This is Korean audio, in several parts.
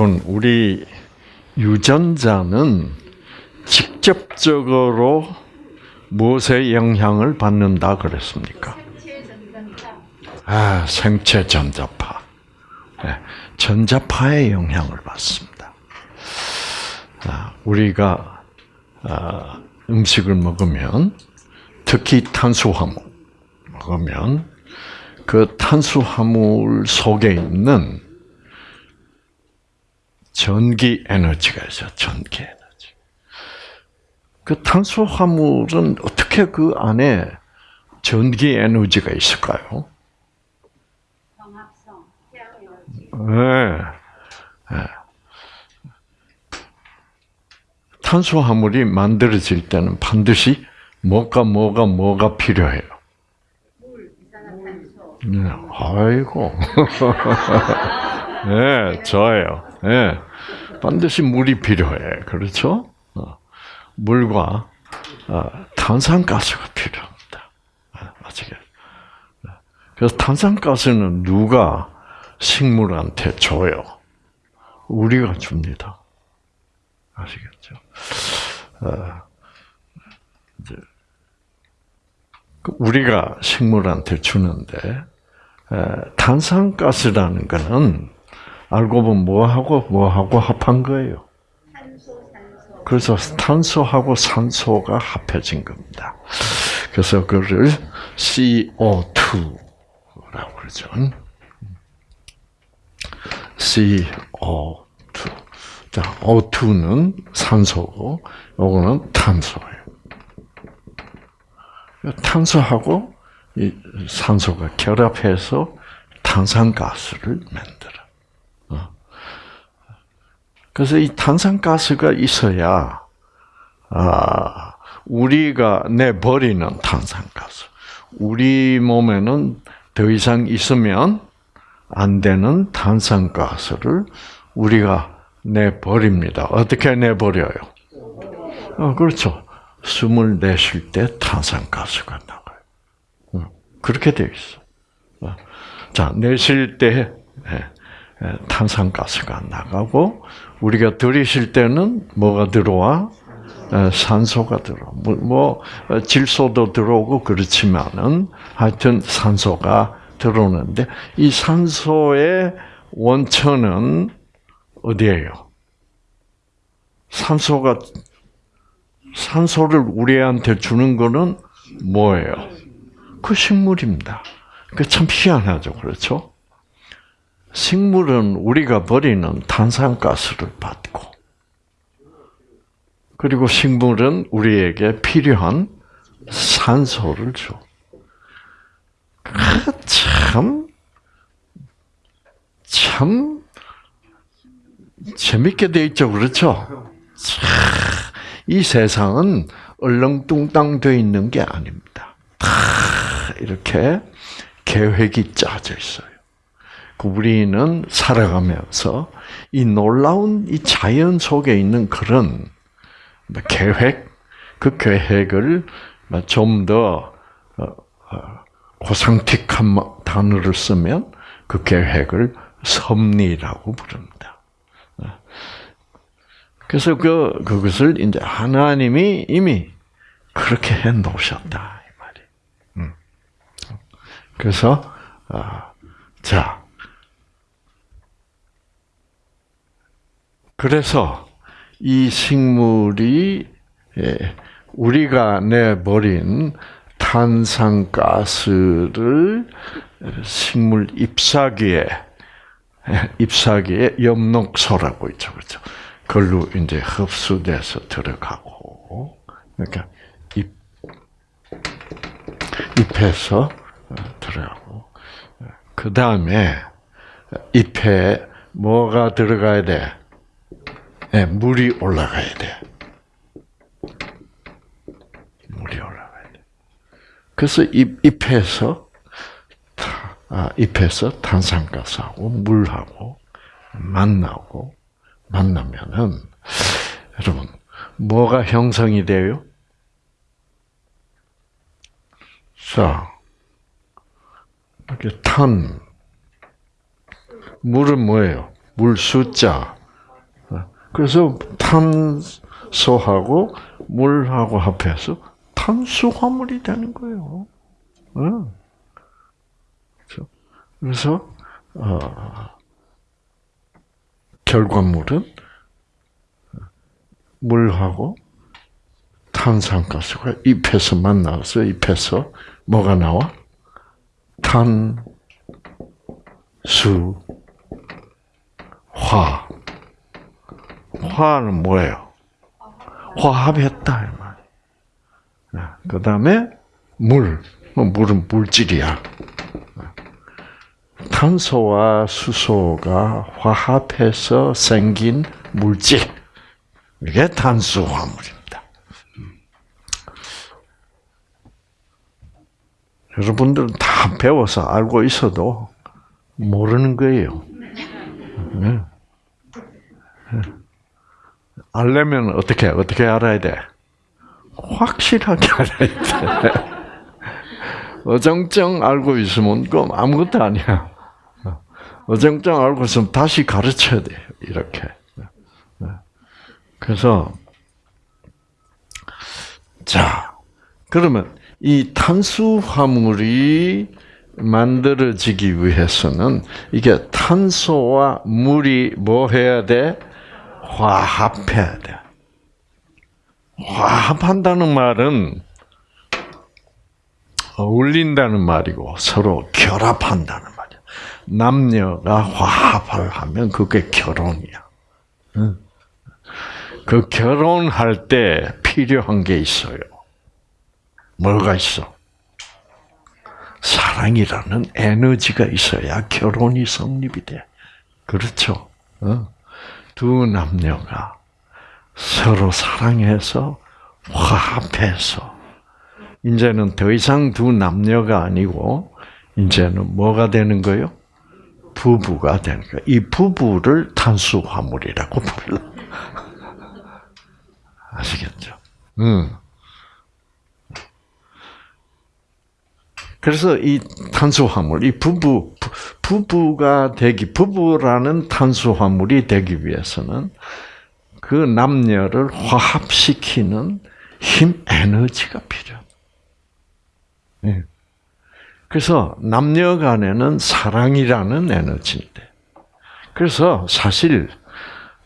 여러분, 우리 유전자는 직접적으로 무엇에 영향을 받는다 그랬습니까? 아, 생체 전자파. 네, 전자파의 영향을 받습니다. 아, 우리가 아, 음식을 먹으면 특히 탄수화물 먹으면 그 탄수화물 속에 있는 전기 에너지가 있어 전기 에너지. 그 탄수화물은 어떻게 그 안에 전기 에너지가 있을까요? 네. 네. 탄수화물이 만들어질 때는 반드시 뭐가 뭐가 뭐가 필요해요. 네, 아이고. 네, 좋아요. 네, 반드시 물이 필요해. 그렇죠? 어, 물과 어, 탄산가스가 필요합니다. 아시겠 네. 그래서 탄산가스는 누가 식물한테 줘요? 우리가 줍니다. 아시겠죠? 어, 이제 그 우리가 식물한테 주는데 탄산가스라는 거는 알고 보면 뭐하고 뭐하고 합한 거예요. 그래서 탄소하고 산소가 합해진 겁니다. 그래서 그를 CO2라고 그러죠. CO2. 자, O2는 산소고, 요거는 탄소예요. 탄소하고 이 산소가 결합해서 탄산가스를 만들어. 어. 그래서 이 탄산가스가 있어야 아, 우리가 내버리는 탄산가스. 우리 몸에는 더 이상 있으면 안 되는 탄산가스를 우리가 내버립니다. 어떻게 내버려요? 어, 그렇죠. 숨을 내쉴 때 탄산가스가 나가요. 어, 그렇게 되어 있어. 어. 자, 내쉴 때 예, 예, 탄산가스가 나가고 우리가 들이쉴 때는 뭐가 들어와? 예, 산소가 들어. 뭐, 뭐 질소도 들어오고 그렇지만은 하여튼 산소가 들어오는데 이 산소의 원천은 어디예요? 산소가 산소를 우리한테 주는 거는 뭐예요? 그 식물입니다. 그 참 희한하죠, 그렇죠? 식물은 우리가 버리는 탄산가스를 받고, 그리고 식물은 우리에게 필요한 산소를 줘. 참, 참, 재밌게 돼 있죠, 그렇죠? 참, 이 세상은 얼렁뚱땅 돼 있는 게 아닙니다. 다 이렇게 계획이 짜져 있어요. 그 우리는 살아가면서 이 놀라운 이 자연 속에 있는 그런 계획, 그 계획을 좀더 어, 어, 고상틱한 단어를 쓰면 그 계획을 섭리라고 부릅니다. 그래서 그 그것을 이제 하나님이 이미 그렇게 해 놓으셨다 이 말이. 음. 그래서 아, 자 그래서 이 식물이 예, 우리가 내버린 탄산가스를 식물 잎사귀에 예, 잎사귀에 엽록소라고 있죠, 그렇죠? 걸로 이제 흡수돼서 들어가고, 그러니까 잎, 잎에서 어, 들어가고, 그 다음에 잎에 뭐가 들어가야 돼? 네, 물이 올라가야 돼. 물이 올라가야 돼. 그래서 잎, 잎에서, 아, 잎에서 탄산가스하고 물하고 만나고, 만나면은 여러분 뭐가 형성이 돼요? 자, 이렇게 탄 물은 뭐예요? 물 숫자 그래서 탄소하고 물하고 합해서 탄수화물이 되는 거예요. 그래서 어, 결과물은 물하고 탄산가스가 잎에서 만나서 잎에서 뭐가 나와? 탄, 수, 화. 화는 뭐예요? 화합했다 이 말이에요. 그 다음에 물. 뭐 물은 물질이야. 탄소와 수소가 화합해서 생긴 물질. 이게 탄수화물입니다. 여러분들은 다 배워서 알고 있어도 모르는 거예요. 네. 알려면 어떻게 어떻게 알아야 돼? 확실하게 알아야 돼. 어정쩡 알고 있으면 그럼 아무것도 아니야. 어정쩡 알고 있으면 다시 가르쳐야 돼. 이렇게. 그래서 자 그러면 이 탄수화물이 만들어지기 위해서는 이게 탄소와 물이 뭐 해야 돼? 화합해야 돼. 화합한다는 말은 어울린다는 말이고 서로 결합한다는 말이야. 남녀가 화합을 하면 그게 결혼이야. 그 결혼할 때 필요한 게 있어요. 뭐가 있어? 사랑이라는 에너지가 있어야 결혼이 성립이 돼. 그렇죠? 어? 두 남녀가 서로 사랑해서 화합해서 이제는 더 이상 두 남녀가 아니고 이제는 뭐가 되는 거요? 부부가 되는 거예요. 이 부부를 탄수화물이라고 불러. 아시겠죠? 음. 그래서 이 탄수화물, 이 부부, 부부가 되기, 부부라는 탄수화물이 되기 위해서는 그 남녀를 화합시키는 힘, 에너지가 필요합니다. 예. 그래서 남녀 간에는 사랑이라는 에너지인데, 그래서 사실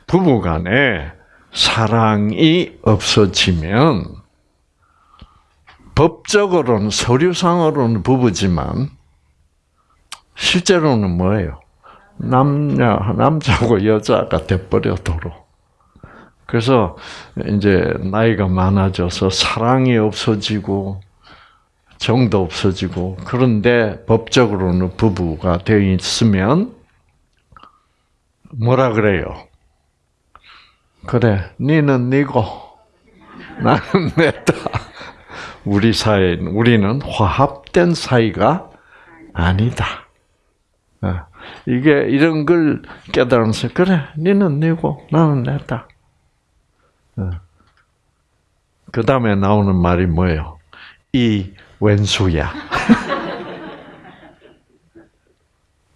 부부 간에 사랑이 없어지면 법적으로는 서류상으로는 부부지만 실제로는 뭐예요? 남녀 남자고 여자가 돼버려 도로. 그래서 이제 나이가 많아져서 사랑이 없어지고 정도 없어지고 그런데 법적으로는 부부가 되어 있으면 뭐라 그래요? 그래, 니는 니고 나는 내다. 우리 사이 우리는 화합된 사이가 아니다. 어, 이게 이런 걸 깨달으면서 그래, 니는 니고 나는 내다. 어. 그 다음에 나오는 말이 뭐예요? 이 왼수야.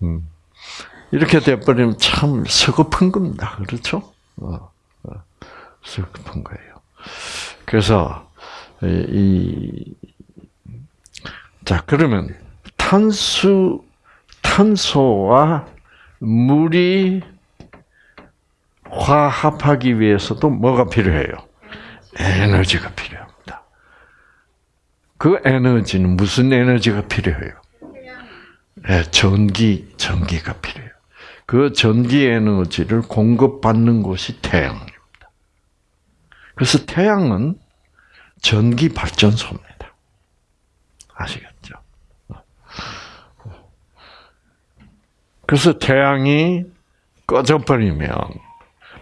음. 이렇게 돼버리면 참 서글픈 겁니다. 그렇죠? 어. 슬픈 거예요. 그래서 이 자, 그러면 탄수 탄소와 물이 화합하기 위해서도 뭐가 필요해요? 에너지가 필요합니다. 그 에너지는 무슨 에너지가 필요해요? 네, 전기, 전기가 필요해요. 그 전기 에너지를 공급받는 곳이 태양입니다. 그래서 태양은 전기 발전소입니다. 아시겠죠? 그래서 태양이 꺼져버리면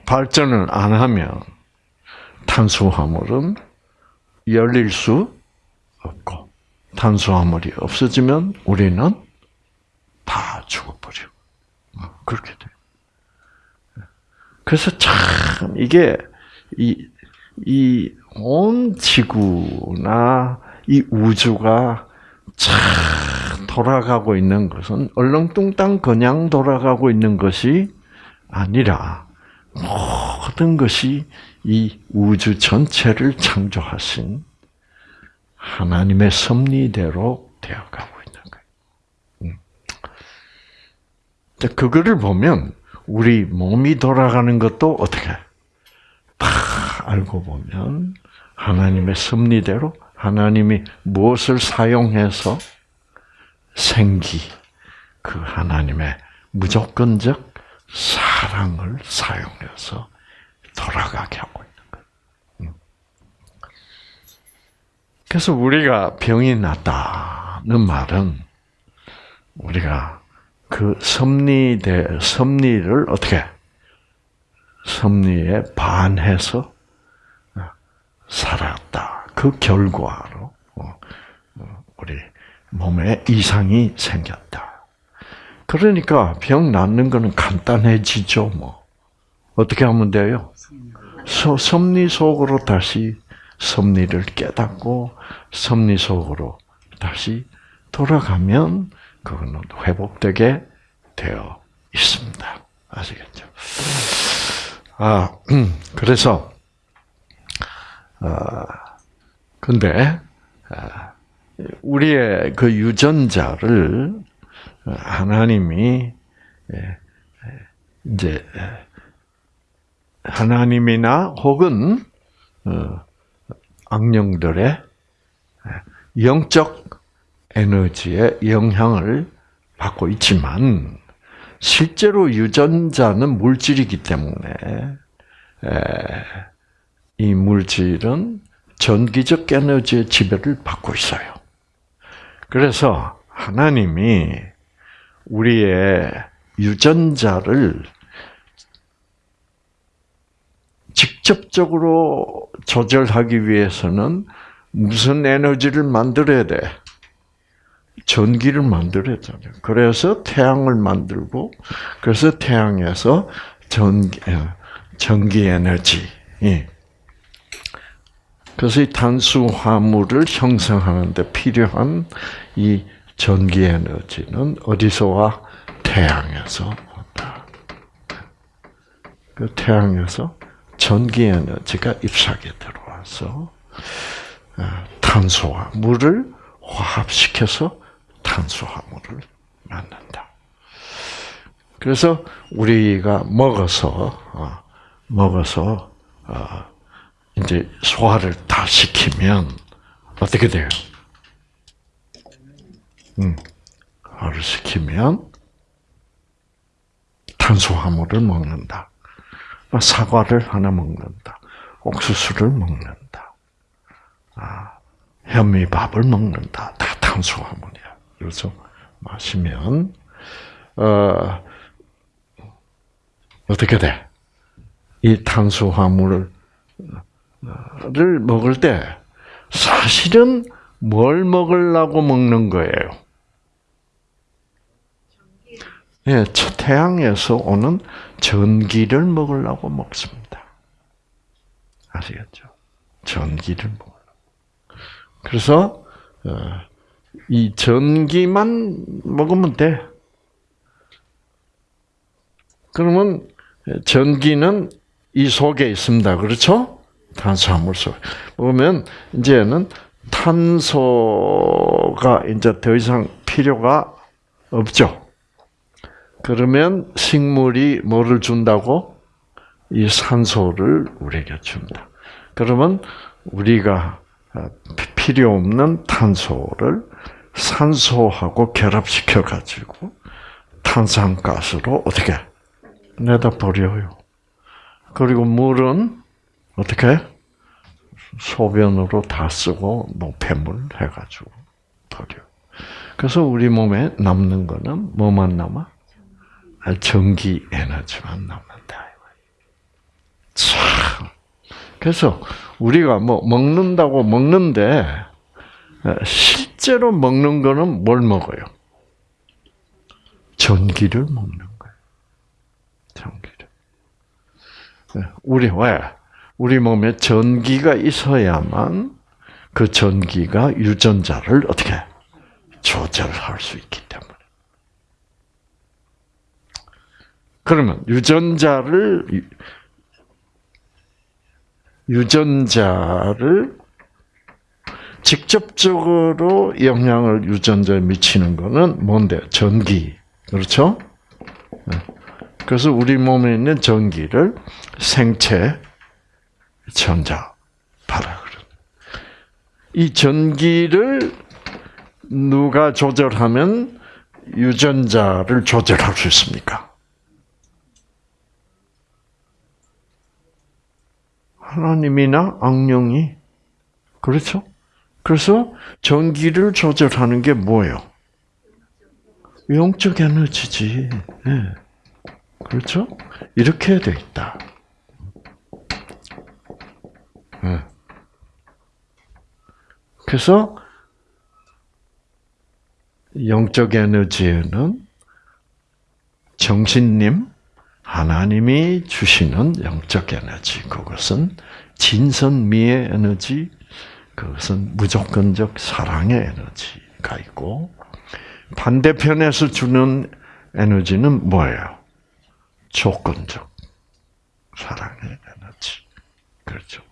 발전을 안 하면 탄수화물은 열릴 수 없고 탄수화물이 없어지면 우리는 다 죽어버려. 그렇게 돼. 그래서 참 이게 이 이 온 지구나 이 우주가 참 돌아가고 있는 것은 얼렁뚱땅 그냥 돌아가고 있는 것이 아니라 모든 것이 이 우주 전체를 창조하신 하나님의 섭리대로 되어가고 있는 거예요. 음. 그거를 보면 우리 몸이 돌아가는 것도 어떻게 다 알고 보면 하나님의 섭리대로 하나님이 무엇을 사용해서 생기 그 하나님의 무조건적 사랑을 사용해서 돌아가게 하고 있는 거예요. 음. 그래서 우리가 병이 났다는 말은 우리가 그 섭리대 섭리를 어떻게 섭리에 반해서 살았다. 그 결과로 어, 어, 우리 몸에 이상이 생겼다. 그러니까 병 낫는 거는 간단해지죠, 뭐. 어떻게 하면 돼요? 섭리 속으로 다시 섭리를 깨닫고 섭리 속으로 다시 돌아가면 그거는 회복되게 되어 있습니다. 아시겠죠? 아, 그래서, 아, 근데, 아, 우리의 그 유전자를 하나님이 예, 이제 하나님이나 혹은 어, 악령들의 영적 에너지의 영향을 받고 있지만 실제로 유전자는 물질이기 때문에 이 물질은 전기적 에너지의 지배를 받고 있어요. 그래서 하나님이 우리의 유전자를 직접적으로 조절하기 위해서는 무슨 에너지를 만들어야 돼? 전기를 만들어야 잖아요. 그래서 태양을 만들고, 그래서 태양에서 전기, 어, 전기 에너지. 그래서 이 탄수화물을 형성하는데 필요한 이 전기 에너지는 어디서 와? 태양에서 온다. 그 태양에서 전기 에너지가 잎사귀에 들어와서 어, 탄수화물을 화합시켜서 탄수화물을 만든다. 그래서 우리가 먹어서 어, 먹어서 어, 이제 소화를 다 시키면 어떻게 돼요? 음, 소화를 시키면 탄수화물을 먹는다. 사과를 하나 먹는다. 옥수수를 먹는다. 아, 현미밥을 먹는다. 다 탄수화물이야. 그래서 마시면 어, 어떻게 돼? 이 탄수화물을 먹을 때 사실은 뭘 먹으려고 먹는 거예요? 예, 태양에서 오는 전기를 먹으려고 먹습니다. 아시겠죠? 전기를 먹으려고. 그래서 어, 이 전기만 먹으면 돼. 그러면 전기는 이 속에 있습니다. 그렇죠? 탄수화물 속. 보면 이제는 탄소가 이제 더 이상 필요가 없죠. 그러면 식물이 뭐를 준다고? 이 산소를 우리에게 준다. 그러면 우리가 어, 필요 없는 탄소를 산소하고 결합시켜 가지고 탄산가스로 어떻게 내다 버려요. 그리고 물은 어떻게 소변으로 다 쓰고 노폐물 해가지고 버려. 그래서 우리 몸에 남는 거는 뭐만 남아? 전기 에너지만 남는다. 참. 그래서 우리가 뭐 먹는다고 먹는데 실제로 먹는 거는 뭘 먹어요? 전기를 먹는 거예요. 전기를. 우리 왜? 우리 몸에 전기가 있어야만 그 전기가 유전자를 어떻게 조절할 수 있기 때문에. 그러면 유전자를 유전자를 직접적으로 영향을 유전자에 미치는 것은 뭔데? 전기. 그렇죠? 네. 그래서 우리 몸에 있는 전기를 생체 전자 파라 그래. 이 전기를 누가 조절하면 유전자를 조절할 수 있습니까? 하나님이나 악령이 그렇죠? 그래서 전기를 조절하는 게 뭐예요? 영적 에너지지. 네. 그렇죠? 이렇게 돼 있다. 네. 그래서 영적 에너지는 정신님, 하나님이 주시는 영적 에너지, 그것은 진선미의 에너지, 그것은 무조건적 사랑의 에너지가 있고, 반대편에서 주는 에너지는 뭐예요? 조건적 사랑의 에너지. 그렇죠.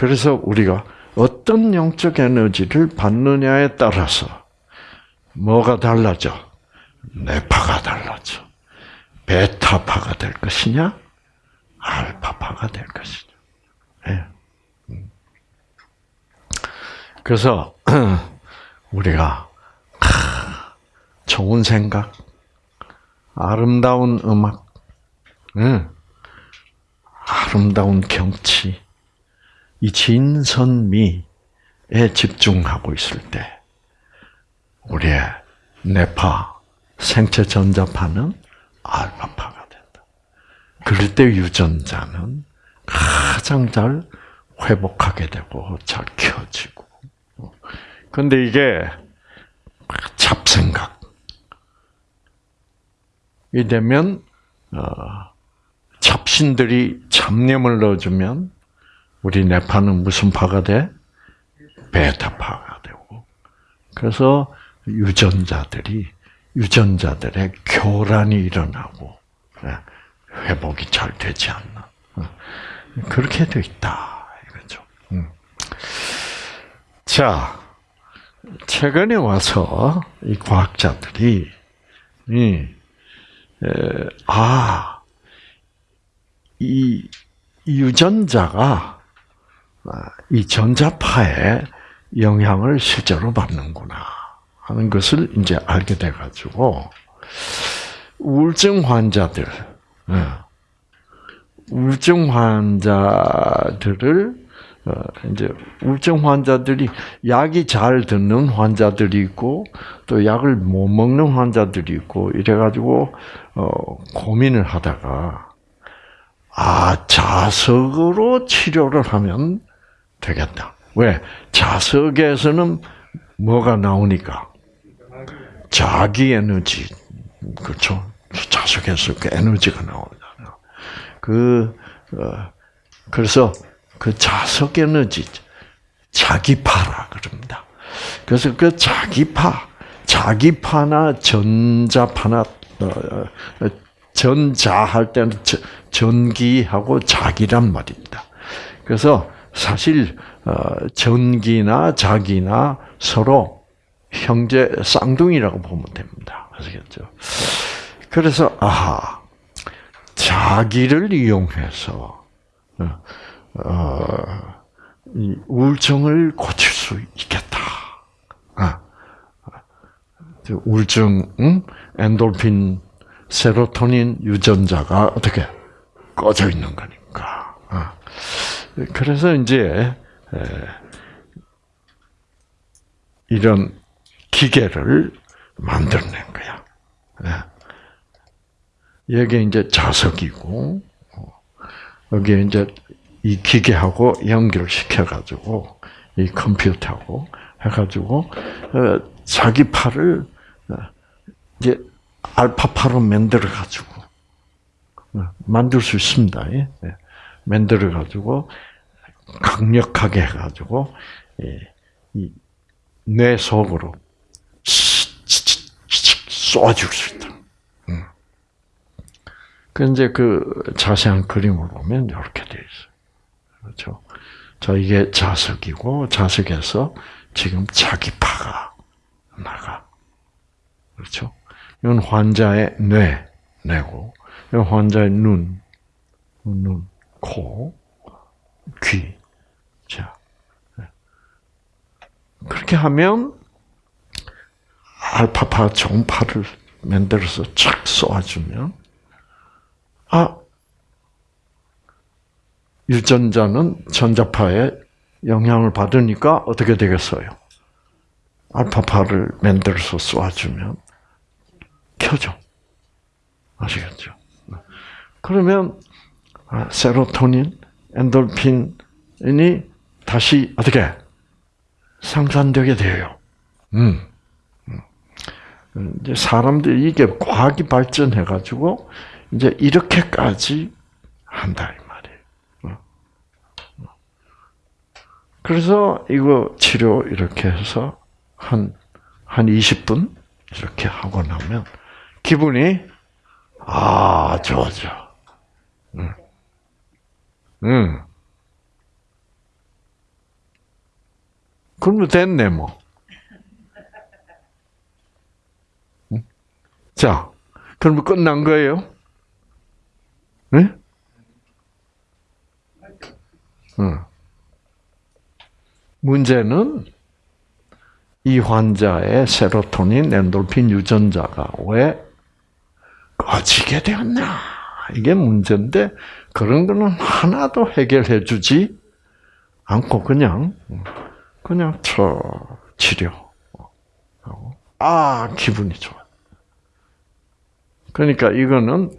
그래서 우리가 어떤 영적 에너지를 받느냐에 따라서 뭐가 달라져? 뇌파가 달라져. 베타파가 될 것이냐, 알파파가 될 것이냐. 네. 그래서 우리가 좋은 생각, 아름다운 음악, 아름다운 경치, 이 진선미에 집중하고 있을 때, 우리의 뇌파, 생체 전자파는 알파파가 된다. 그럴 때 유전자는 가장 잘 회복하게 되고 잘 켜지고. 근데 이게 잡생각. 이 되면 어, 잡신들이 잡념을 넣어주면 우리 뇌파는 무슨 파가 돼? 베타파가 되고. 그래서 유전자들이 유전자들의 교란이 일어나고 예, 회복이 잘 되지 않나. 어, 그렇게 돼 있다 이거죠. 음. 자, 최근에 와서 이 과학자들이 이, 아, 이 유전자가 아, 이 전자파에 영향을 실제로 받는구나 하는 것을 이제 알게 돼가지고 우울증 환자들, 예, 우울증 환자들을 어, 이제 우울증 환자들이 약이 잘 듣는 환자들이 있고 또 약을 못 먹는 환자들이 있고 이래가지고 어, 고민을 하다가 아 자석으로 치료를 하면 되겠다. 왜 자석에서는 뭐가 나오니까 자기 에너지 그렇죠. 자석에서 그 에너지가 나오잖아요. 그 어, 그래서 그 자석 에너지, 자기파라 그럽니다. 그래서 그 자기파, 자기파나 전자파나 어, 어, 전자 할 때는 전기하고 자기란 말입니다. 그래서 사실 어, 전기나 자기나 서로 형제 쌍둥이라고 보면 됩니다. 아시겠죠? 그래서 아하 자기를 이용해서 어, 이 우울증을 고칠 수 있겠다. 아, 우울증, 응? 엔돌핀, 세로토닌 유전자가 어떻게 꺼져 있는 거니까. 아. 그래서 이제 이런 기계를 만들어낸 거야. 여기 이제 자석이고 어, 여기 이제 이 기계하고 연결시켜 가지고 이 컴퓨터하고 해가지고 어, 자기 팔을 어, 이제 알파파로 만들어 가지고 어, 만들 수 있습니다. 예, 예. 만들어 가지고 강력하게 해가지고 뇌 속으로 쏘아줄 수 있다. 그 이제 그 자세한 그림을 보면 이렇게 돼 있어요. 자, 이게 자석이고, 자석에서 지금 자기파가 나가. 그렇죠? 이건 환자의 뇌, 뇌고, 이건 환자의 눈, 눈, 코, 귀. 자. 그렇게 하면, 알파파 종파를 만들어서 착 쏘아주면, 아, 유전자는 전자파에 영향을 받으니까 어떻게 되겠어요? 알파파를 만들어서 쏘아주면 켜져. 아시겠죠? 그러면 아, 세로토닌, 엔돌핀이 다시 어떻게 상산되게 돼요. 음. 음. 이제 사람들이 이게 과학이 발전해 가지고 이제 이렇게까지 한다 이 말이에요. 어. 그래서 이거 치료 이렇게 해서 한, 한 20분 이렇게 하고 나면 기분이 아, 좋아져. 응. 응. 그러면 됐네, 뭐. 응? 자, 그러면 끝난 거예요? 네? 응. 문제는 이 환자의 세로토닌, 엔돌핀 유전자가 왜 꺼지게 되었나? 이게 문제인데 그런 거는 하나도 해결해 주지 않고 그냥 그냥 저 치료 아 기분이 좋아. 그러니까 이거는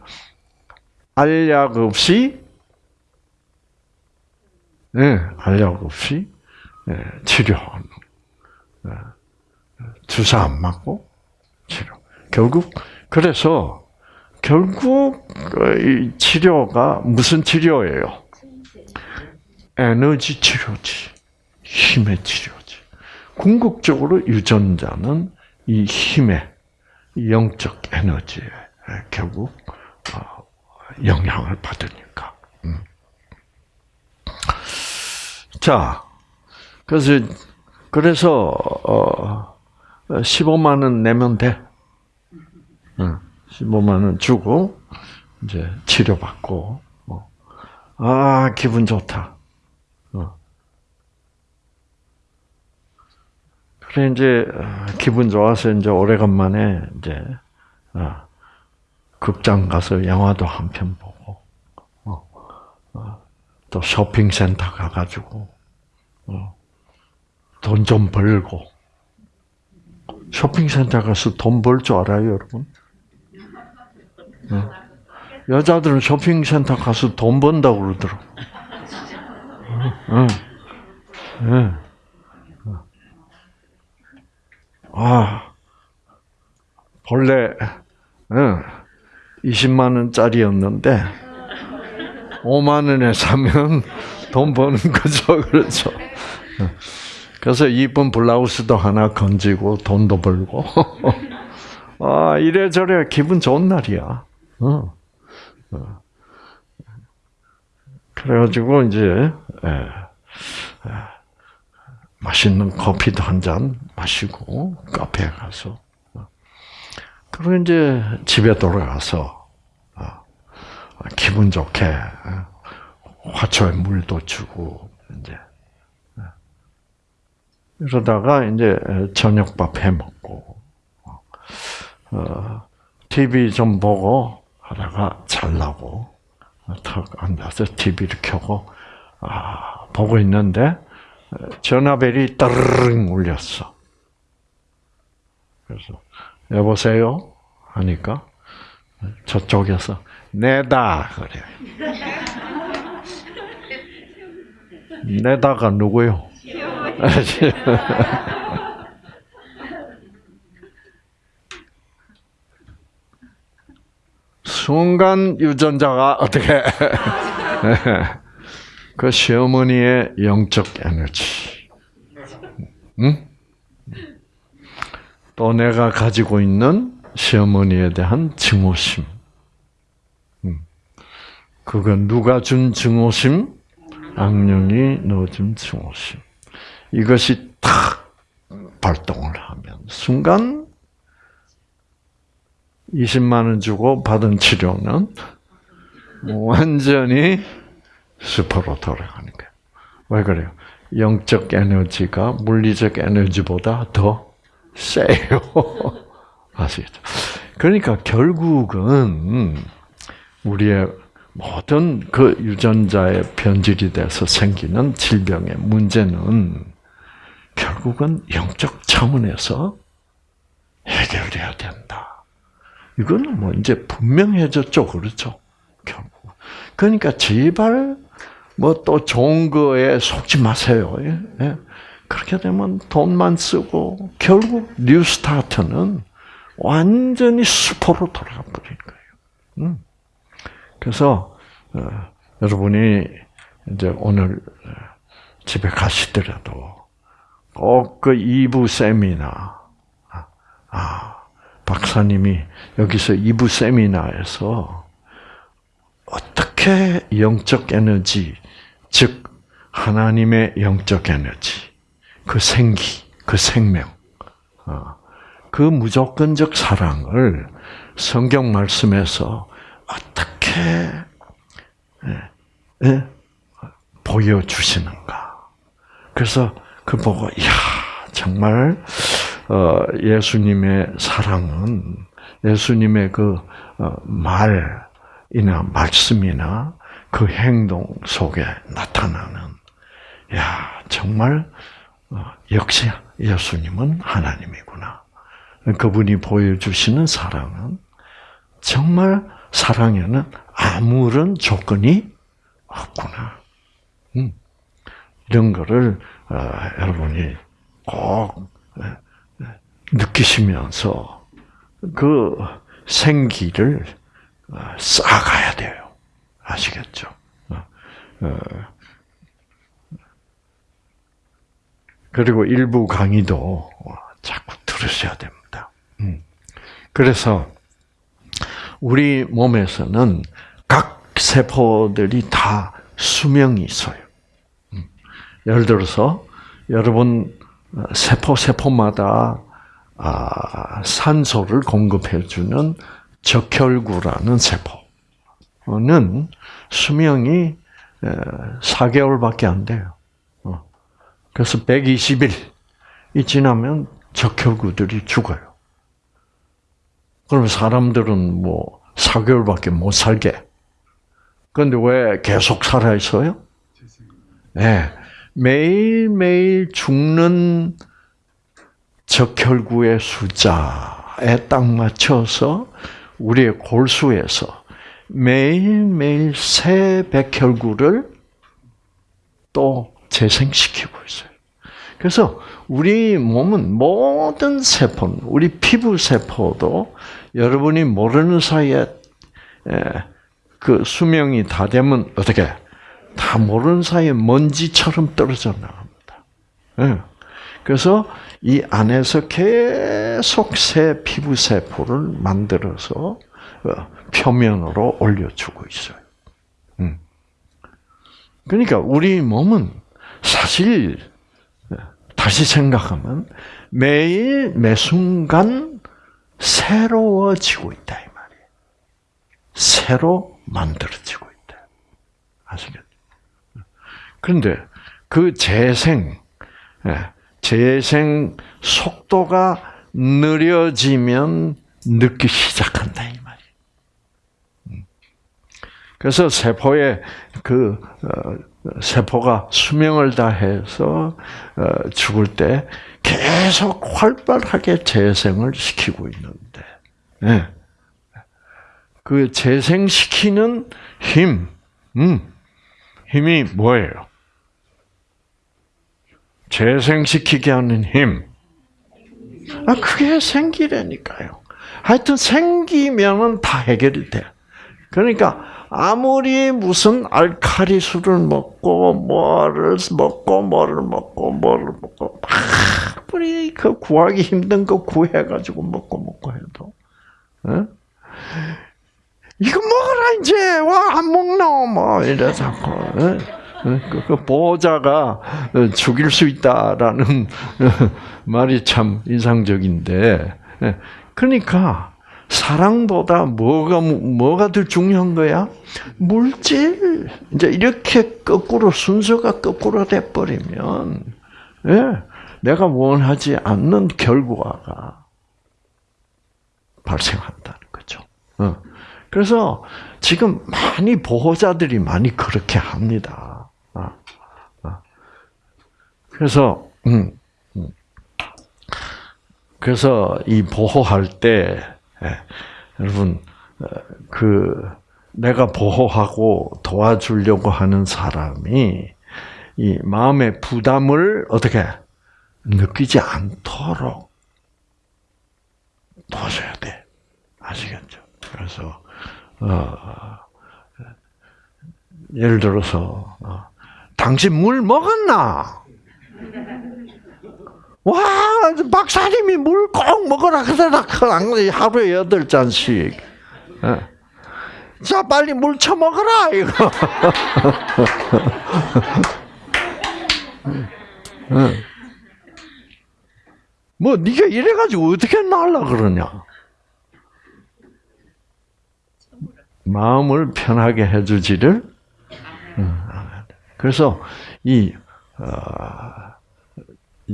알약 없이 네, 알약 없이 네, 치료하는 네. 주사 안 맞고 치료. 결국 그래서 결국 이 치료가 무슨 치료예요? 에너지 치료지, 힘의 치료지. 궁극적으로 유전자는 이 힘의 영적 에너지에 결국 어, 영향을 받으니까. 음. 자, 그래서 그래서 어 15만 원 내면 돼. 15만 원 주고 이제 치료받고 어. 아 기분 좋다. 어. 그래 이제 어, 기분 좋아서 이제 오래간만에 이제 어, 극장 가서 영화도 한 편 보고 또 쇼핑센터 가가지고 돈 좀 벌고 쇼핑센터 가서 돈 벌 줄 알아요, 여러분? 여자들은 쇼핑센터 가서 돈 번다고 그러더라고. 응. 응. 아, 본래, 응, 20만 원짜리였는데, 5만 원에 사면 돈 버는 거죠. 그렇죠. 그래서 이쁜 블라우스도 하나 건지고 돈도 벌고. 아, 이래저래 기분 좋은 날이야. 어. 어. 그래가지고 이제 예, 예, 맛있는 커피도 한 잔 마시고 카페에 가서 어. 그리고 이제 집에 돌아가서 어, 기분 좋게 어, 화초에 물도 주고 이제 이러다가 이제 저녁밥 해 먹고 어, TV 좀 보고 하다가 잘라고 턱 앉아서 TV를 켜고 아, 보고 있는데 전화벨이 따르릉 울렸어. 그래서 여보세요 하니까 저쪽에서 내다 그래. 내다가 누구요? 순간 유전자가 어떻게 그 시어머니의 영적 에너지, 응? 또 내가 가지고 있는 시어머니에 대한 증오심, 그건 누가 준 증오심? 악령이 넣어준 증오심. 이것이 탁 발동을 하면 순간 20만 원 주고 받은 치료는 완전히 슈퍼로 돌아가는 거예요. 왜 그래요? 영적 에너지가 물리적 에너지보다 더 세요. 아시겠죠? 그러니까 결국은 우리의 모든 그 유전자의 변질이 돼서 생기는 질병의 문제는 결국은 영적 차원에서 해결돼야 된다. 이거는 뭐 이제 분명해졌죠, 그렇죠? 결국. 그러니까 제발 뭐 또 좋은 거에 속지 마세요. 예? 예? 그렇게 되면 돈만 쓰고 결국 뉴스타트는 완전히 수포로 돌아가 버린 거예요. 음. 그래서 어, 여러분이 이제 오늘 어, 집에 가시더라도 꼭 그 2부 세미나 아, 아, 박사님이 여기서 2부 세미나에서 어떻게 영적 에너지 즉 하나님의 영적 에너지 그 생기 그 생명 어, 그 무조건적 사랑을 성경 말씀에서 어떻게 예, 예, 보여주시는가. 그래서 그 보고, 야 정말, 어, 예수님의 사랑은, 예수님의 그, 어, 말이나 말씀이나 그 행동 속에 나타나는, 야 정말, 어, 역시 예수님은 하나님이구나. 그분이 보여주시는 사랑은 정말 사랑에는 아무런 조건이 없구나. 음. 이런 거를 어, 여러분이 꼭 느끼시면서 그 생기를 어, 쌓아가야 돼요. 아시겠죠? 어, 그리고 일부 강의도 자꾸 들으셔야 됩니다. 음. 그래서 우리 몸에서는 각 세포들이 다 수명이 있어요. 음. 예를 들어서 여러분 세포 세포마다 아, 산소를 공급해주는 적혈구라는 세포 는 수명이 4개월밖에 안 돼요. 어. 그래서 120일이 지나면 적혈구들이 죽어요. 그럼 사람들은 뭐 4개월밖에 못 살게. 그런데 왜 계속 살아 있어요? 네. 매일매일 죽는 적혈구의 숫자에 딱 맞춰서 우리의 골수에서 매일매일 새 백혈구를 또 재생시키고 있어요. 그래서 우리 몸은 모든 세포, 우리 피부 세포도 여러분이 모르는 사이에 그 수명이 다 되면 어떻게 다 모르는 사이에 먼지처럼 떨어져 나갑니다. 그래서 이 안에서 계속 새 피부 세포를 만들어서 어, 표면으로 올려주고 있어요. 음. 그러니까 우리 몸은 사실 다시 생각하면 매일 매 순간 새로워지고 있다 이 말이에요. 새로 만들어지고 있다. 아시겠죠? 그런데 그 재생, 예, 재생 속도가 느려지면 늦기 시작한다 이. 음. 그래서 세포의 그 어, 세포가 수명을 다해서 어, 죽을 때 계속 활발하게 재생을 시키고 있는데, 네. 그 재생시키는 힘, 음, 힘이 뭐예요? 재생시키게 하는 힘. 아, 그게 생기라니까요. 하여튼 생기면은 다 해결이 돼. 그러니까 아무리 무슨 알카리수를 먹고 뭐를 먹고 뭐를 먹고 뭐를 먹고 아무리 그 구하기 힘든 거 구해가지고 먹고 먹고 해도 어? 이거 먹어라 이제 와 안 먹노 뭐 이래 자꾸 어? 그, 그 보호자가 죽일 수 있다라는 말이 참 인상적인데, 예. 그러니까 사랑보다 뭐가 뭐가 더 중요한 거야? 물질. 이제 이렇게 거꾸로 순서가 거꾸로 돼 버리면, 예, 내가 원하지 않는 결과가 발생한다는 거죠. 어. 그래서 지금 많이 보호자들이 많이 그렇게 합니다. 아, 아. 그래서 음, 음. 그래서 이 보호할 때 예, 여러분 어, 그 내가 보호하고 도와주려고 하는 사람이 이 마음의 부담을 어떻게 느끼지 않도록 도와줘야 돼. 아시겠죠? 그래서 어, 예를 들어서 어, 당신 물 먹었나? 와 박사님이 물 꼭 먹어라 그러다 하루에 여덟 잔씩. 어. 자 빨리 물 처먹어라 이거. 어. 뭐 네가 이래가지고 어떻게 날라 그러냐? 마음을 편하게 해주지를. 그래서 이 어,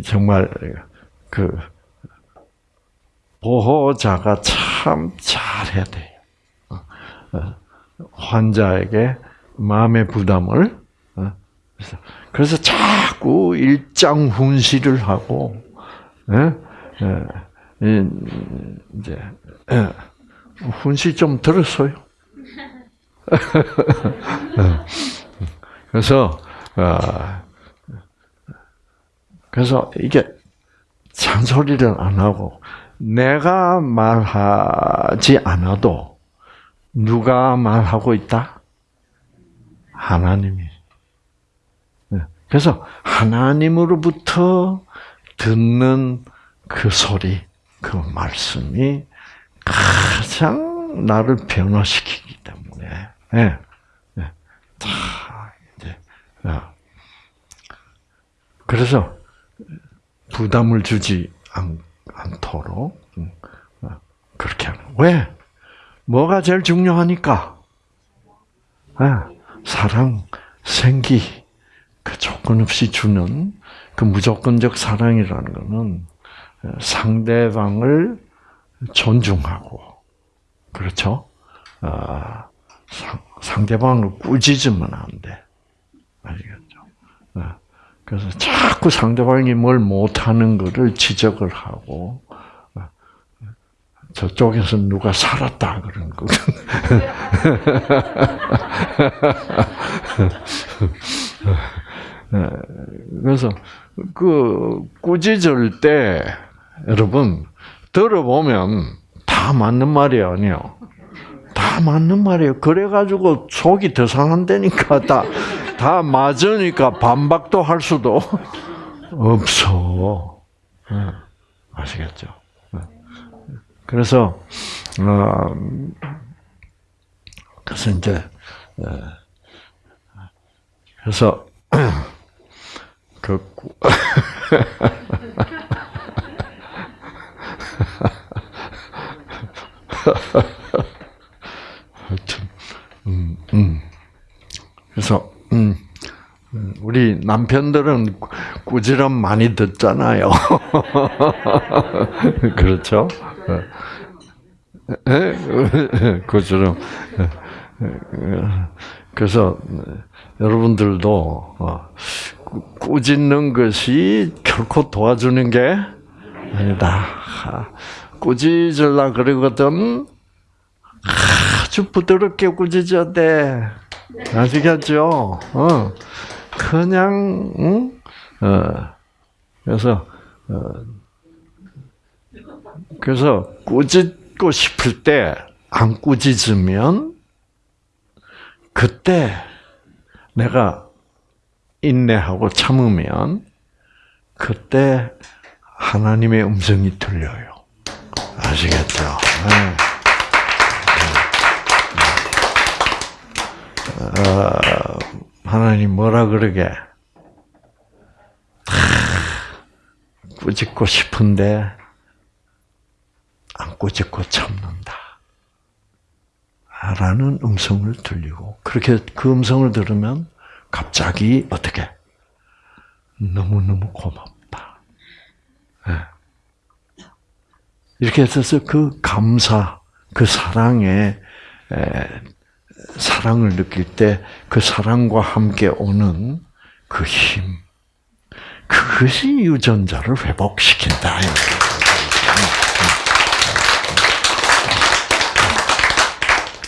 정말 그 보호자가 참 잘해야 돼요. 어, 환자에게 마음의 부담을 어, 그래서 자꾸 일장 훈시를 하고 예? 예, 이제 예, 훈시 좀 들었어요. 그래서 어, 그래서 이게 잔소리를 안 하고 내가 말하지 않아도 누가 말하고 있다? 하나님이. 네. 그래서 하나님으로부터 듣는 그 소리, 그 말씀이 가장 나를 변화시키기 때문에 예. 예. 다 이제 어. 그래서 부담을 주지 않, 않도록 음, 어, 그렇게 하는. 왜? 뭐가 제일 중요하니까? 예. 사랑, 생기, 그 조건 없이 주는 그 무조건적 사랑이라는 것은 상대방을 존중하고, 그렇죠? 아, 상대방을 꾸짖으면 안 돼. 아시겠죠? 네. 그래서 자꾸 상대방이 뭘 못하는 것을 지적을 하고, 네. 저쪽에서 누가 살았다 그런 거. 네. 그래서 그 꾸짖을 때 여러분 들어보면 다 맞는 말이 아니에요. 다 맞는 말이에요. 그래가지고 속이 더 상한다니까 다, 다 맞으니까 반박도 할 수도 없어. 네. 아시겠죠? 네. 그래서, 어, 그래서 이제, 네. 그래서, 그, 하여튼, 음, 음. 그래서, 음, 우리 남편들은 꾸지람 많이 듣잖아요. 그렇죠? 꾸지람. 그래서 여러분들도 어, 꾸짖는 것이 결코 도와주는 게 아니다. 꾸짖으려 그러거든 아주 부드럽게 꾸짖어야 돼. 아시겠죠? 어. 그냥, 응? 어. 그래서, 어. 그래서 꾸짖고 싶을 때 안 꾸짖으면 그때 내가 인내하고 참으면 그때 하나님의 음성이 들려요. 아시겠죠? 네. 어, 하나님 뭐라 그러게? 꾸짖고 싶은데 안 꾸짖고 참는다. 라는 음성을 들리고 그렇게 그 음성을 들으면 갑자기 어떻게 너무너무 고맙다. 네. 이렇게 해서 그 감사, 그 사랑에 사랑을 느낄 때 그 사랑과 함께 오는 그 힘, 그것이 유전자를 회복시킨다.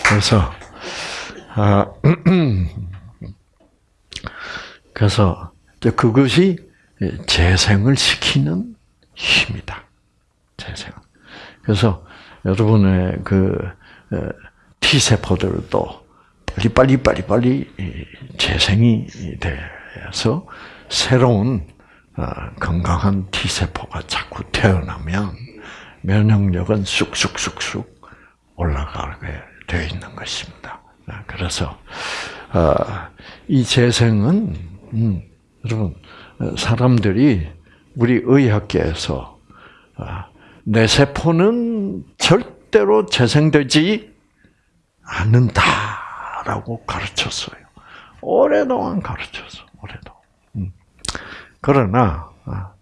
그래서 아, 그래서 그것이 재생을 시키는 힘이다. 재생. 그래서 여러분의 그 T 세포들도 빨리 빨리 빨리 빨리 재생이 돼서 새로운 어, 건강한 T 세포가 자꾸 태어나면 면역력은 쑥쑥쑥쑥 올라가게 되어 있는 것입니다. 아, 그래서 어, 이 재생은 음, 여러분 사람들이 우리 의학계에서 아, 내 세포는 절대로 재생되지 않는다 라고 가르쳤어요. 오래동안 가르쳤어. 오래동. 음. 그러나 아,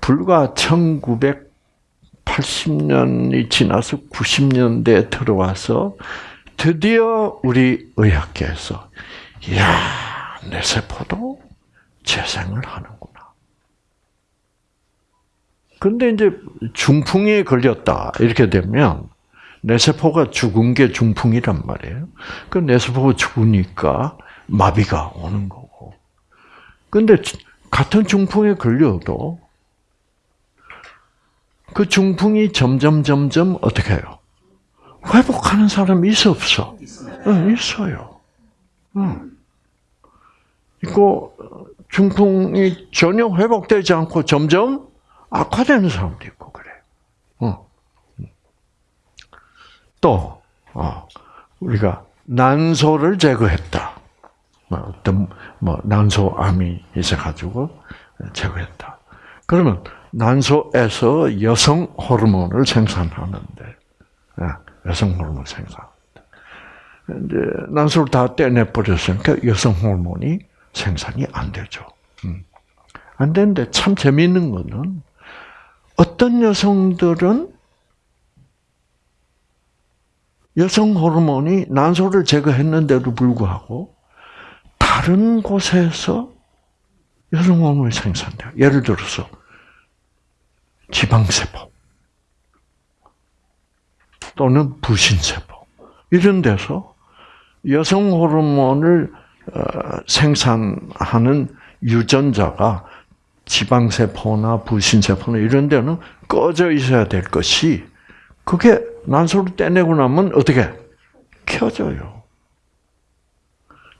불과 1980년이 지나서 90년대에 들어와서 드디어 우리 의학계에서 야, 내 세포도 재생을 하는구나. 근데 이제 중풍에 걸렸다 이렇게 되면 뇌세포가 죽은 게 중풍이란 말이에요. 그 뇌세포가 죽으니까 마비가 오는 거고. 근데 같은 중풍에 걸려도 그 중풍이 점점 점점 어떻게 해요? 회복하는 사람이 있어 없어? 응, 있어요. 응. 이거 중풍이 전혀 회복되지 않고 점점 악화되는 사람도 있고 그래. 어. 또 어, 우리가 난소를 제거했다. 뭐 어떤 뭐 난소암이 있어가지고 제거했다. 그러면 난소에서 여성 호르몬을 생산하는데 예, 여성 호르몬 생산. 이제 난소를 다 떼내 버렸으니까 여성 호르몬이 생산이 안 되죠. 음. 안 되는데 참 재미있는 거는 어떤 여성들은 여성 호르몬이 난소를 제거했는데도 불구하고 다른 곳에서 여성 호르몬이 생산돼요. 예를 들어서 지방세포 또는 부신세포 이런 데서 여성 호르몬을 어, 생산하는 유전자가 지방세포나 부신세포나 이런 데는 꺼져 있어야 될 것이 그게 난소를 떼내고 나면 어떻게 켜져요.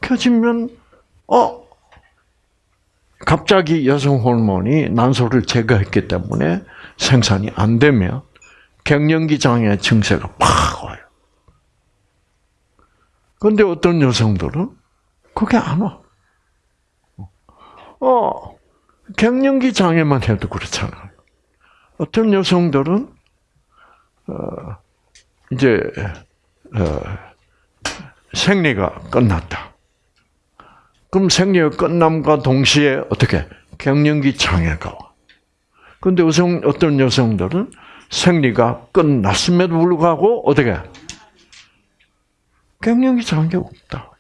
켜지면 어 갑자기 여성 호르몬이 난소를 제거했기 때문에 생산이 안 되면 갱년기 장애 증세가 팍 와요. 그런데 어떤 여성들은 그게 안 와. 어, 갱년기 장애만 해도 그렇잖아요. 어떤 여성들은 어, 이제 어, 생리가 끝났다. 그럼 생리가 끝남과 동시에 어떻게 갱년기 장애가 와. 근데 여성 어떤 여성들은 생리가 끝났음에도 불구하고 어떻게 갱년기 장애가 없다.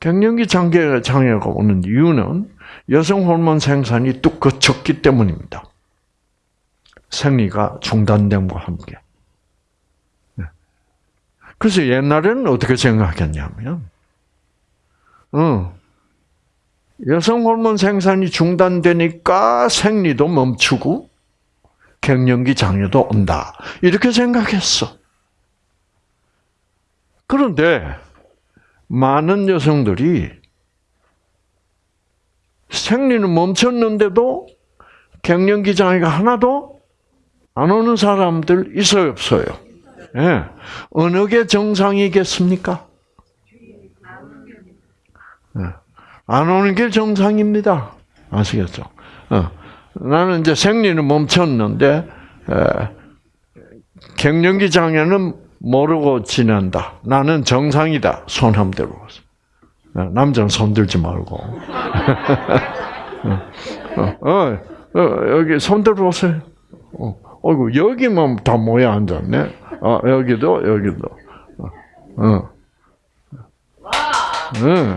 갱년기 장애, 장애가 오는 이유는 여성 호르몬 생산이 뚝 거쳤기 때문입니다. 생리가 중단됨과 함께. 네. 그래서 옛날에는 어떻게 생각했냐면, 어, 여성 호르몬 생산이 중단되니까 생리도 멈추고 갱년기 장애도 온다. 이렇게 생각했어. 그런데 많은 여성들이 생리는 멈췄는데도 갱년기 장애가 하나도 안 오는 사람들 있어요, 없어요? 예. 네. 어느 게 정상이겠습니까? 예. 안 오는 게 정상입니다. 아시겠죠? 어. 나는 이제 생리는 멈췄는데 에, 갱년기 장애는 모르고 지낸다. 나는 정상이다. 손 한번 들어보세요. 어, 남자는 손 들지 말고. 어, 어, 어, 여기 손 들어보세요. 어, 어이구, 여기만 다 모여 앉았네. 아, 여기도, 여기도. 어. 어. 응.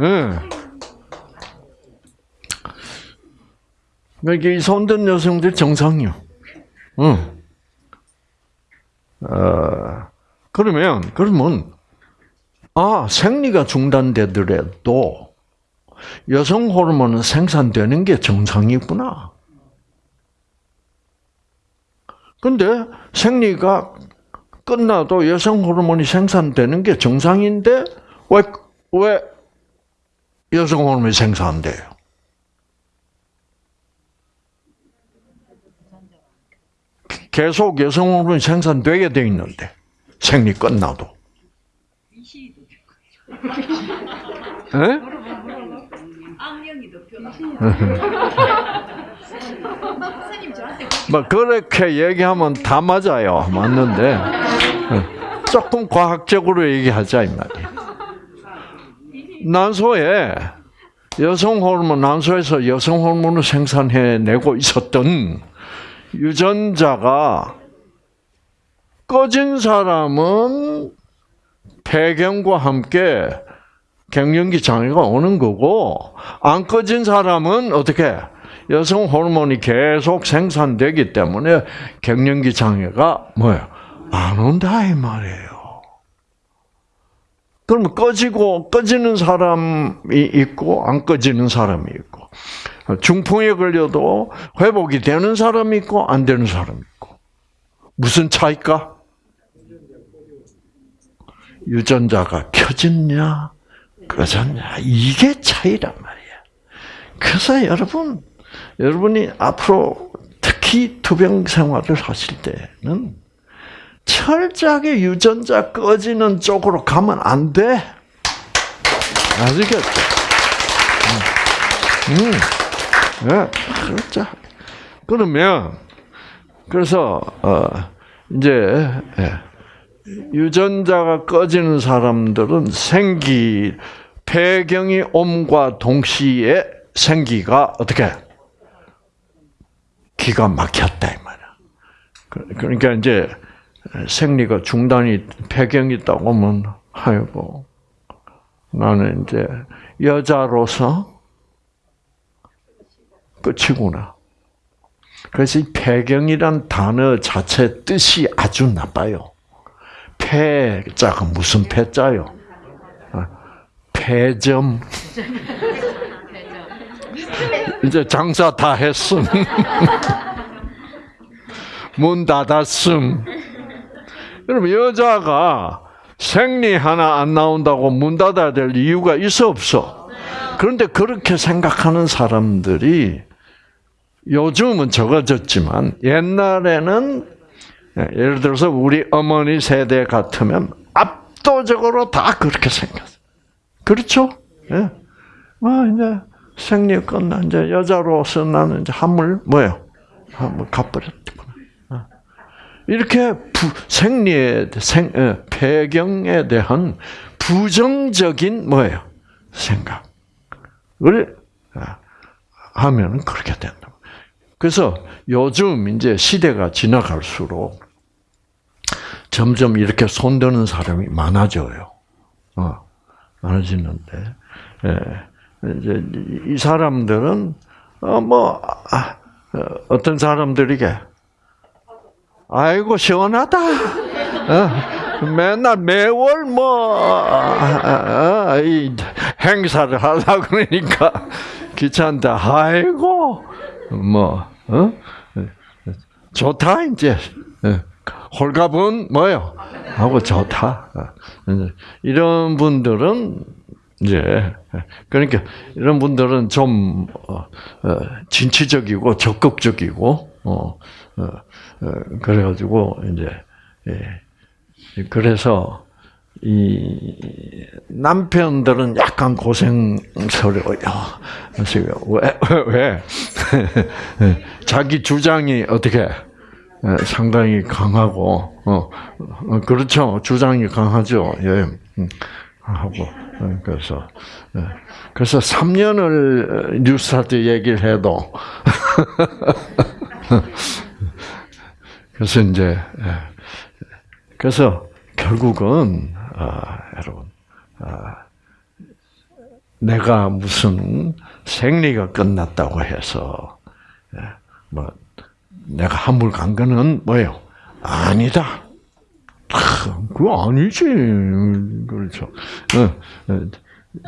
응. 그러니까 이 손든 여성들 정상이요. 응. 어, 그러면, 그러면, 아, 생리가 중단되더라도 여성 호르몬은 생산되는 게 정상이구나. 근데 생리가 끝나도 여성 호르몬이 생산되는 게 정상인데 왜, 왜 여성 호르몬이 생산돼요? 계속 여성 호르몬이 생산되게 돼 있는데 생리 끝나도. 악령이 덮여. 뭐 그렇게 얘기하면 다 맞아요. 맞는데 조금 과학적으로 얘기하자 이 말이에요. 난소에 여성 호르몬 난소에서 여성 호르몬을 생산해내고 있었던 유전자가 꺼진 사람은 폐경과 함께 갱년기 장애가 오는 거고 안 꺼진 사람은 어떻게 여성 호르몬이 계속 생산되기 때문에 갱년기 장애가 뭐예요? 안 온다 이 말이에요. 그러면 꺼지고 꺼지는 사람이 있고 안 꺼지는 사람이 있고 중풍에 걸려도 회복이 되는 사람이 있고 안 되는 사람이 있고 무슨 차이까? 유전자가 켜졌냐 꺼졌냐 이게 차이란 말이야. 그래서 여러분 여러분이 앞으로 특히 투병 생활을 하실 때는 철저하게 유전자 꺼지는 쪽으로 가면 안 돼. 아시겠죠? 음, 음. 네, 그렇죠. 그러면 그래서 어, 이제 예, 유전자가 꺼지는 사람들은 생기 폐경이 옴과 동시에 생기가 어떻게 기가 막혔다 이 말이야. 그러니까 이제 생리가 중단이 폐경이 있다고 하면 아이고 나는 이제 여자로서 끝이구나. 그래서 이 폐경이란 단어 자체 뜻이 아주 나빠요. 폐자가 무슨 폐자요? 폐점. 이제 장사 다 했음. 문 닫았음. 여러분, 여자가 생리 하나 안 나온다고 문 닫아야 될 이유가 있어, 없어? 그런데 그렇게 생각하는 사람들이 요즘은 적어졌지만 옛날에는 예를 들어서 우리 어머니 세대 같으면 압도적으로 다 그렇게 생겼어요. 그렇죠? 예. 뭐 이제 생리 끝나 이제 여자로서 나는 이제 한물 뭐요? 한물 갚버렸구나. 어. 이렇게 부, 생리에 생 어, 폐경에 대한 부정적인 뭐예요? 생각을 하면 그렇게 된다. 그래서 요즘 이제 시대가 지나갈수록 점점 이렇게 손드는 사람이 많아져요. 어, 많아지는데, 예. 이제 이 사람들은 어뭐 아, 어떤 사람들에게 아이고 시원하다. 어, 맨날 매월 뭐 아, 아, 이 행사를 하려 그러니까 귀찮다. 아이고 뭐 어? 좋다 이제 홀갑은 뭐요? 하고 좋다. 이런 분들은 이제 그러니까 이런 분들은 좀 어, 진취적이고 적극적이고 어, 어, 그래가지고 이제 예. 그래서 이 남편들은 약간 고생스러워요. 그래서 왜, 왜, 왜? 자기 주장이 어떻게 예, 상당히 강하고, 어, 어, 그렇죠. 주장이 강하죠. 예, 음, 하고, 예, 그래서, 예. 그래서 3년을 뉴스타트 얘기를 해도, 그래서 이제, 예. 그래서 결국은, 아, 여러분, 아, 내가 무슨 생리가 끝났다고 해서, 예, 뭐, 내가 한물 간 거는 뭐예요? 아니다. 크, 그거 아니지. 그렇죠. 어, 어,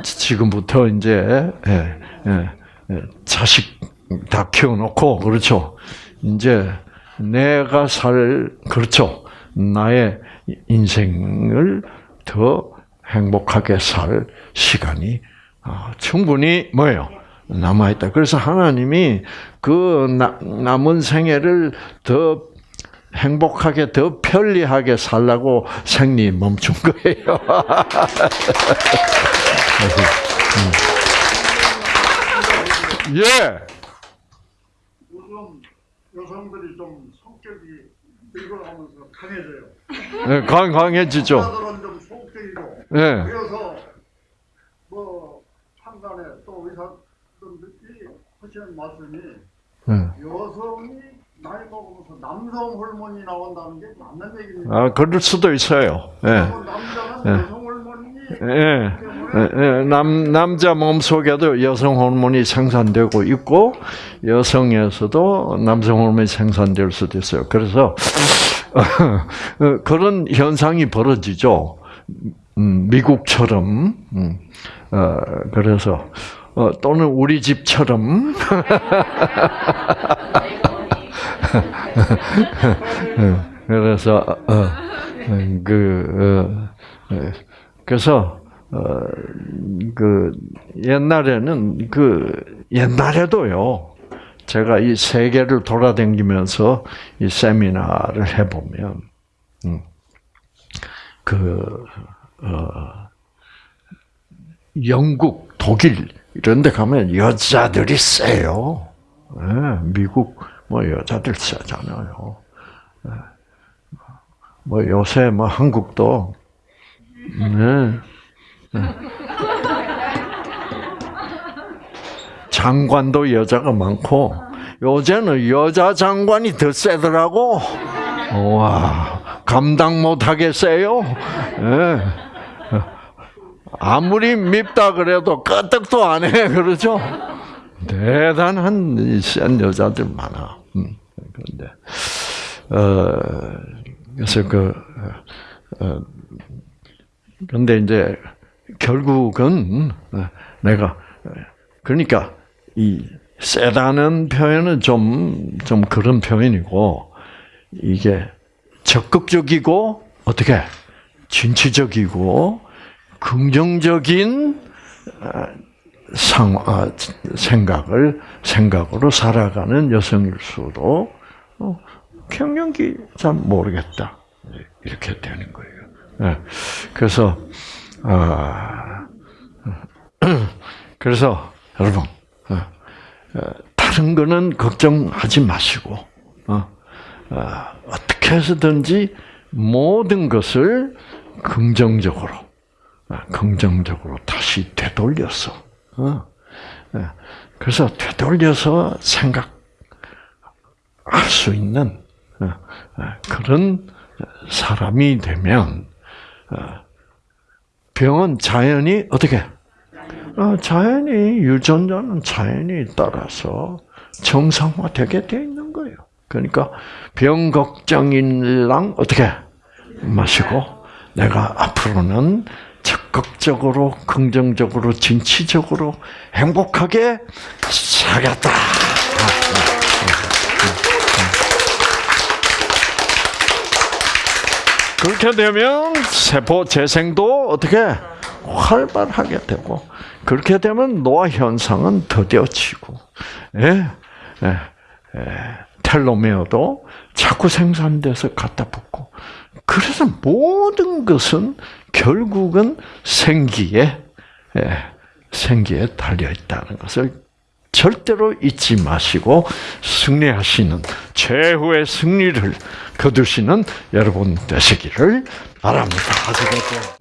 지금부터 이제 예, 예, 예, 자식 다 키워놓고 그렇죠. 이제 내가 살 그렇죠. 나의 인생을 더 행복하게 살 시간이 아, 충분히 뭐예요? 남아있다. 그래서 하나님이 그 나, 남은 생애를 더 행복하게, 더 편리하게 살라고 생리 멈춘 거예요. 예. 요즘 여성들이 좀 성격이 늙어가면서 강해져요. 네, 강, 강해지죠. 여자들은 좀 소극적이고 예. 그래서 뭐 판단에 또 의사분들이 하시는 말씀이 예. 여성이 나이 먹으면서 남성 호르몬이 나온다는 게 맞는 얘기입니다. 아, 그럴 수도 있어요. 예. 남자는 예. 여성 호르몬이 예. 예, 예. 남, 남자 몸 속에도 여성 호르몬이 생산되고 있고, 여성에서도 남성 호르몬이 생산될 수도 있어요. 그래서, 어, 그런 현상이 벌어지죠. 음, 미국처럼, 음, 어, 그래서, 어, 또는 우리 집처럼, 그래서, 어, 그, 어, 예. 그래서, 어, 그, 옛날에는, 그, 옛날에도요, 제가 이 세계를 돌아다니면서 이 세미나를 해보면, 음, 그, 어, 영국, 독일, 이런 데 가면 여자들이 세요. 예, 미국, 뭐, 여자들 세잖아요. 예. 뭐, 요새 뭐, 한국도, 네. 네. 장관도 여자가 많고 요새는 여자 장관이 더 세더라고. 와 감당 못하게 세요. 예. 아무리 밉다 그래도 끄떡도 안 해. 그러죠? 대단한 센 여자들 많아. 음, 그런데 어 그래서 그 어, 그런데 이제 결국은 내가 그러니까 이 세다는 표현은 좀 좀 그런 표현이고 이게 적극적이고 어떻게 진취적이고 긍정적인 상 아, 생각을 생각으로 살아가는 여성일 수도 어, 경영기 잘 모르겠다 이렇게 되는 거예요. 네. 그래서 아 그래서 여러분 다른 거는 걱정하지 마시고 어떻게 해서든지 모든 것을 긍정적으로 긍정적으로 다시 되돌려서 그래서 되돌려서 생각할 수 있는 그런 사람이 되면 병은 자연이 어떻게? 자연이 유전자는 자연이 따라서 정상화되게 돼 있는 거예요. 그러니까 병 걱정인랑 어떻게 마시고 내가 앞으로는 적극적으로 긍정적으로 진취적으로 행복하게 살겠다. 그렇게 되면 세포 재생도 어떻게 활발하게 되고 그렇게 되면 노화 현상은 더뎌지고 예, 예, 예, 텔로메어도 자꾸 생산돼서 갖다 붙고 그래서 모든 것은 결국은 생기에 예, 생기에 달려 있다는 것을 절대로 잊지 마시고 승리하시는 최후의 승리를 거두시는 여러분 되시기를 바랍니다. 아시겠죠?